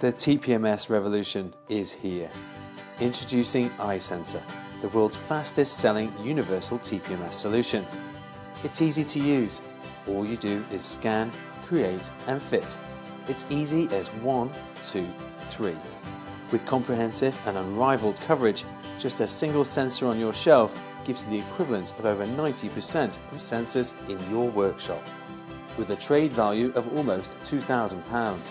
The TPMS revolution is here. Introducing iSensor, the world's fastest selling universal TPMS solution. It's easy to use. All you do is scan, create and fit. It's easy as one, two, three. With comprehensive and unrivaled coverage, just a single sensor on your shelf gives you the equivalent of over 90% of sensors in your workshop, with a trade value of almost £2,000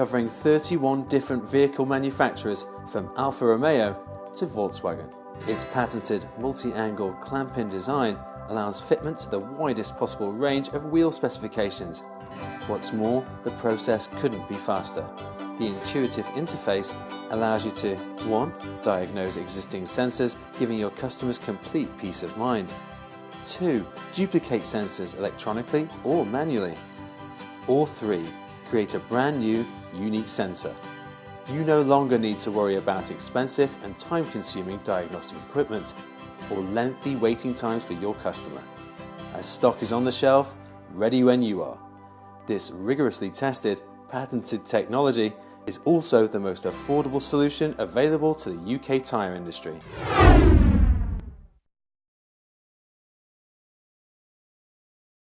covering 31 different vehicle manufacturers from Alfa Romeo to Volkswagen. Its patented multi-angle clamp-in design allows fitment to the widest possible range of wheel specifications. What's more, the process couldn't be faster. The intuitive interface allows you to 1. Diagnose existing sensors, giving your customers complete peace of mind. 2. Duplicate sensors electronically or manually. Or 3 create a brand new, unique sensor. You no longer need to worry about expensive and time-consuming diagnostic equipment or lengthy waiting times for your customer. As stock is on the shelf, ready when you are. This rigorously tested, patented technology is also the most affordable solution available to the UK tyre industry.